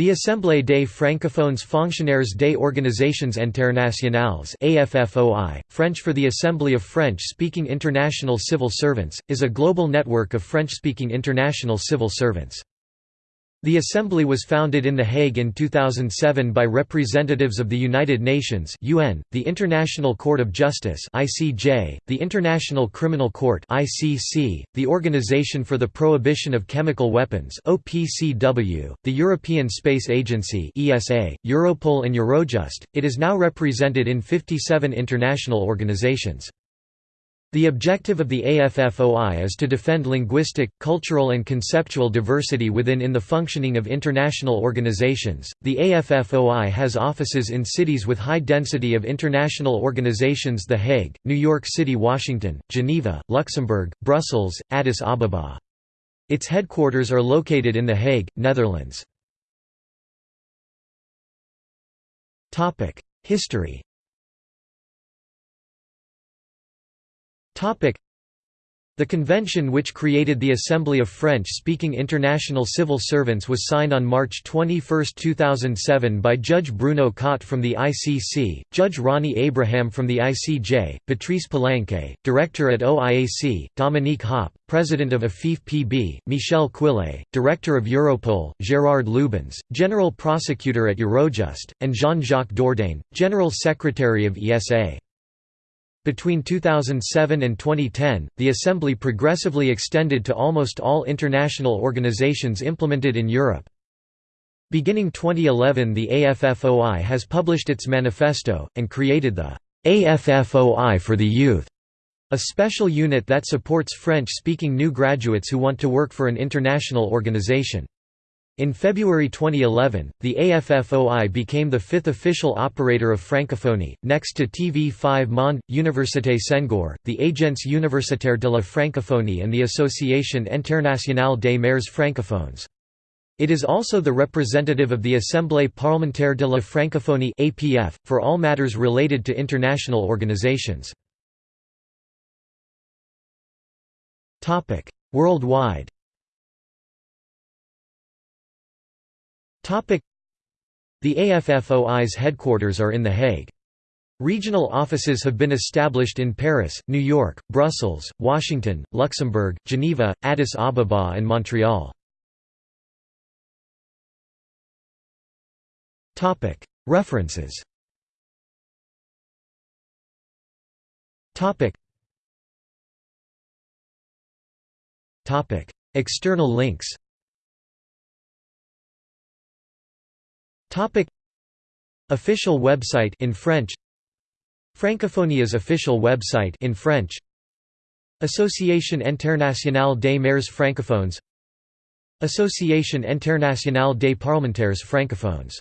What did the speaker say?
The Assemblée des francophones fonctionnaires des organisations internationales AFFOI, French for the Assembly of French-speaking international civil servants, is a global network of French-speaking international civil servants. The Assembly was founded in The Hague in 2007 by representatives of the United Nations UN, the International Court of Justice ICJ, the International Criminal Court ICC, the Organization for the Prohibition of Chemical Weapons OPCW, the European Space Agency ESA, Europol and Eurojust. It is now represented in 57 international organizations. The objective of the AFFOI is to defend linguistic, cultural, and conceptual diversity within in the functioning of international organizations. The AFFOI has offices in cities with high density of international organizations The Hague, New York City, Washington, Geneva, Luxembourg, Brussels, Addis Ababa. Its headquarters are located in The Hague, Netherlands. History the convention which created the Assembly of French-speaking international civil servants was signed on March 21, 2007 by Judge Bruno Cotte from the ICC, Judge Ronny Abraham from the ICJ, Patrice Palanque, Director at OIAC, Dominique Hopp, President of AFIF-PB, Michel Quillet, Director of Europol, Gérard Lubens, General Prosecutor at Eurojust, and Jean-Jacques Dordain, General Secretary of ESA. Between 2007 and 2010, the Assembly progressively extended to almost all international organizations implemented in Europe. Beginning 2011 the AFFOI has published its manifesto, and created the AFFOI for the Youth, a special unit that supports French-speaking new graduates who want to work for an international organization. In February 2011, the AFFOI became the fifth official operator of Francophonie, next to TV5 Monde, Université Senghor, the Agence Universitaire de la Francophonie and the Association Internationale des Maires Francophones. It is also the representative of the Assemblée parlementaire de la Francophonie (APF) for all matters related to international organizations. Topic: Worldwide. The AFFOI's headquarters are in The Hague. Regional offices have been established in Paris, New York, Brussels, Washington, Luxembourg, Geneva, Addis Ababa and Montreal. References. External links Topic. Official website in French. Francophonia's official website in French. Association Internationale des Maires Francophones. Association Internationale des Parlementaires Francophones